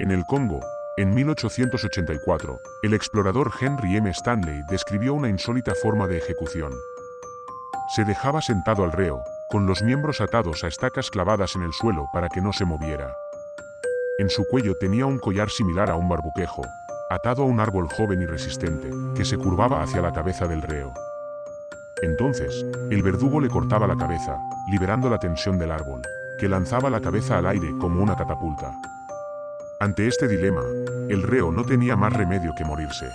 En el Congo, en 1884, el explorador Henry M. Stanley describió una insólita forma de ejecución. Se dejaba sentado al reo, con los miembros atados a estacas clavadas en el suelo para que no se moviera. En su cuello tenía un collar similar a un barbuquejo, atado a un árbol joven y resistente, que se curvaba hacia la cabeza del reo. Entonces, el verdugo le cortaba la cabeza, liberando la tensión del árbol, que lanzaba la cabeza al aire como una catapulta. Ante este dilema, el reo no tenía más remedio que morirse.